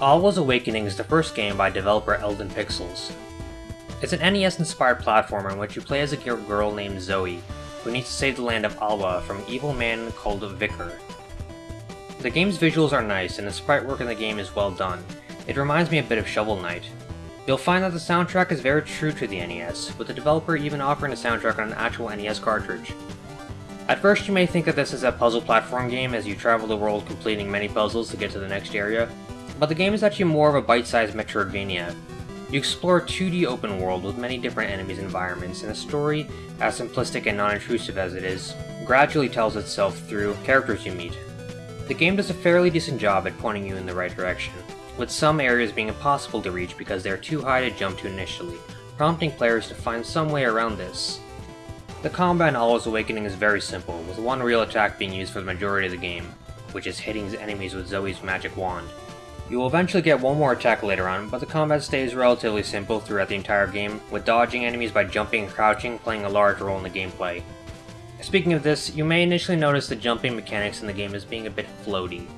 Alwa's Awakening is the first game by developer Elden Pixels. It's an NES-inspired platformer in which you play as a girl named Zoe, who needs to save the land of Alwa from an evil man called Vicar. The game's visuals are nice, and the sprite work in the game is well done. It reminds me a bit of Shovel Knight. You'll find that the soundtrack is very true to the NES, with the developer even offering a soundtrack on an actual NES cartridge. At first you may think that this is a puzzle platform game as you travel the world completing many puzzles to get to the next area, but the game is actually more of a bite-sized Metroidvania. You explore a 2D open world with many different enemies and environments, and the story, as simplistic and non-intrusive as it is, gradually tells itself through characters you meet. The game does a fairly decent job at pointing you in the right direction, with some areas being impossible to reach because they are too high to jump to initially, prompting players to find some way around this. The combat in Alwa's Awakening is very simple, with one real attack being used for the majority of the game, which is hitting enemies with Zoe's magic wand. You will eventually get one more attack later on, but the combat stays relatively simple throughout the entire game, with dodging enemies by jumping and crouching playing a large role in the gameplay. Speaking of this, you may initially notice the jumping mechanics in the game as being a bit floaty.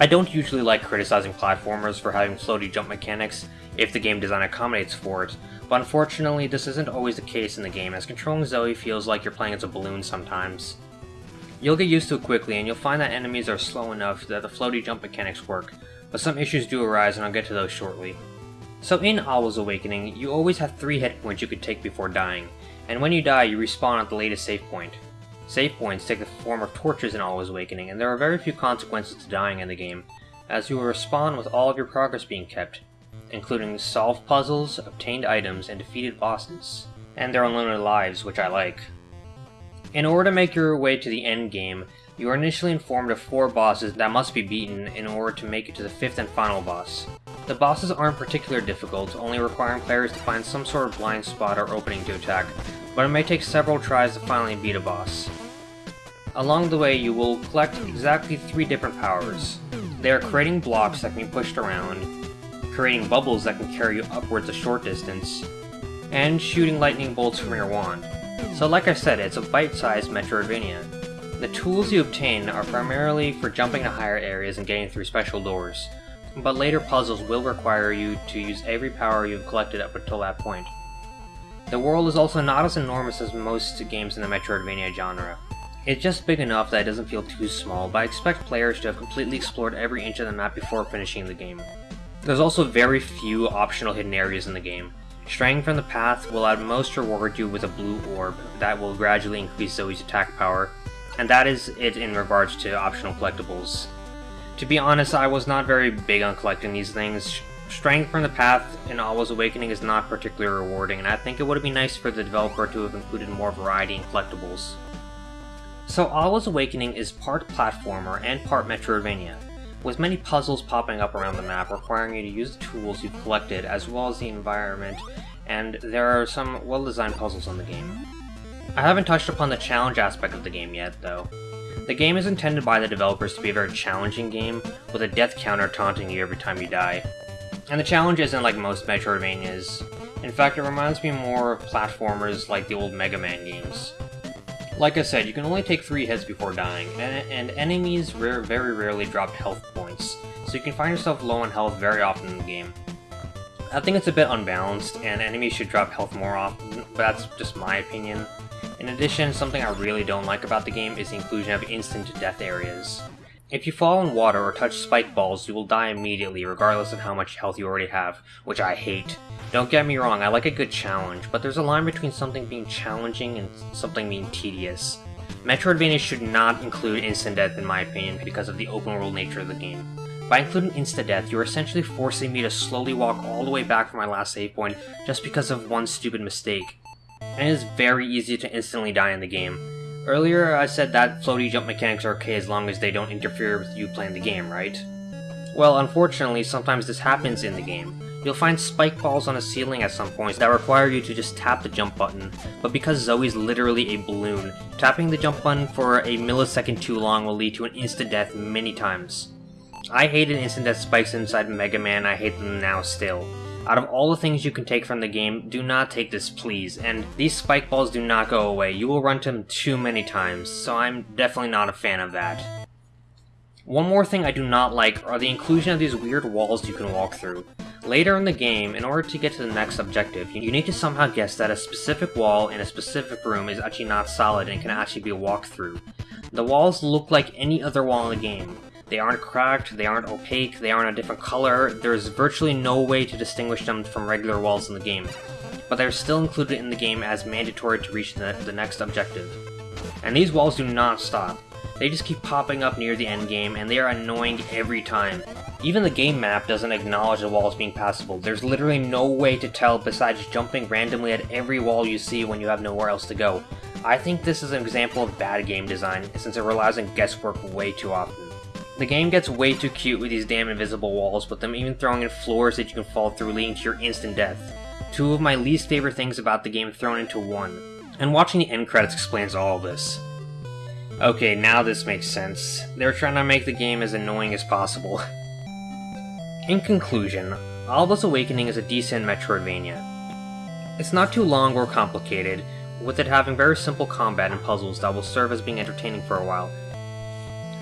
I don't usually like criticizing platformers for having floaty jump mechanics if the game design accommodates for it, but unfortunately this isn't always the case in the game as controlling Zoe feels like you're playing as a balloon sometimes. You'll get used to it quickly and you'll find that enemies are slow enough that the floaty jump mechanics work, but some issues do arise and I'll get to those shortly. So in Alwa's Awakening, you always have 3 hit points you could take before dying, and when you die you respawn at the latest save point. Save points take the form of torches in Alwa's Awakening, and there are very few consequences to dying in the game, as you will respawn with all of your progress being kept, including solved puzzles, obtained items, and defeated bosses. And their unlimited lives, which I like. In order to make your way to the end game, you are initially informed of four bosses that must be beaten in order to make it to the fifth and final boss. The bosses aren't particularly difficult, only requiring players to find some sort of blind spot or opening to attack, but it may take several tries to finally beat a boss. Along the way, you will collect exactly three different powers. They are creating blocks that can be pushed around, creating bubbles that can carry you upwards a short distance, and shooting lightning bolts from your wand. So like I said, it's a bite-sized Metroidvania. The tools you obtain are primarily for jumping to higher areas and getting through special doors, but later puzzles will require you to use every power you've collected up until that point. The world is also not as enormous as most games in the Metroidvania genre. It's just big enough that it doesn't feel too small, but I expect players to have completely explored every inch of the map before finishing the game. There's also very few optional hidden areas in the game. Straying from the path will at most reward you with a blue orb that will gradually increase Zoe's attack power, and that is it in regards to optional collectibles. To be honest, I was not very big on collecting these things. Straying from the path in Alwa's Awakening is not particularly rewarding, and I think it would have been nice for the developer to have included more variety in collectibles. So Alwa's Awakening is part platformer and part Metroidvania, with many puzzles popping up around the map requiring you to use the tools you've collected as well as the environment, and there are some well-designed puzzles in the game. I haven't touched upon the challenge aspect of the game yet, though. The game is intended by the developers to be a very challenging game, with a death counter taunting you every time you die. And the challenge isn't like most Metroidvanias. In fact, it reminds me more of platformers like the old Mega Man games. Like I said, you can only take 3 hits before dying, and, and enemies rare, very rarely drop health points, so you can find yourself low on health very often in the game. I think it's a bit unbalanced, and enemies should drop health more often, but that's just my opinion. In addition, something I really don't like about the game is the inclusion of instant death areas. If you fall in water or touch spike balls, you will die immediately regardless of how much health you already have, which I hate. Don't get me wrong, I like a good challenge, but there's a line between something being challenging and something being tedious. Metroidvania should not include instant death in my opinion because of the open world nature of the game. By including insta-death, you're essentially forcing me to slowly walk all the way back from my last save point just because of one stupid mistake and it is very easy to instantly die in the game. Earlier I said that floaty jump mechanics are okay as long as they don't interfere with you playing the game, right? Well, unfortunately, sometimes this happens in the game. You'll find spike balls on a ceiling at some points that require you to just tap the jump button, but because Zoe's literally a balloon, tapping the jump button for a millisecond too long will lead to an instant death many times. I hated instant death spikes inside Mega Man, I hate them now still. Out of all the things you can take from the game, do not take this please, and these spike balls do not go away, you will run to them too many times, so I'm definitely not a fan of that. One more thing I do not like are the inclusion of these weird walls you can walk through. Later in the game, in order to get to the next objective, you need to somehow guess that a specific wall in a specific room is actually not solid and can actually be walked through. The walls look like any other wall in the game. They aren't cracked, they aren't opaque, they aren't a different color, there's virtually no way to distinguish them from regular walls in the game. But they're still included in the game as mandatory to reach the, the next objective. And these walls do not stop. They just keep popping up near the end game, and they are annoying every time. Even the game map doesn't acknowledge the walls being passable. There's literally no way to tell besides jumping randomly at every wall you see when you have nowhere else to go. I think this is an example of bad game design, since it relies on guesswork way too often. The game gets way too cute with these damn invisible walls, with them even throwing in floors that you can fall through leading to your instant death. Two of my least favorite things about the game thrown into one. And watching the end credits explains all of this. Okay, now this makes sense. They're trying to make the game as annoying as possible. In conclusion, Alwa's Awakening is a decent Metroidvania. It's not too long or complicated, with it having very simple combat and puzzles that will serve as being entertaining for a while.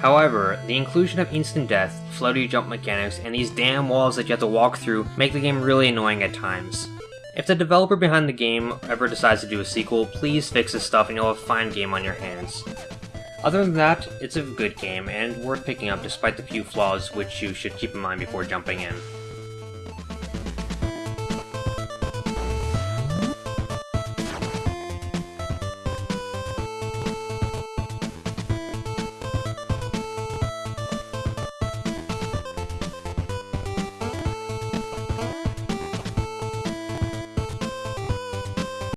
However, the inclusion of instant death, floaty jump mechanics, and these damn walls that you have to walk through make the game really annoying at times. If the developer behind the game ever decides to do a sequel, please fix this stuff and you'll have a fine game on your hands. Other than that, it's a good game, and worth picking up despite the few flaws which you should keep in mind before jumping in.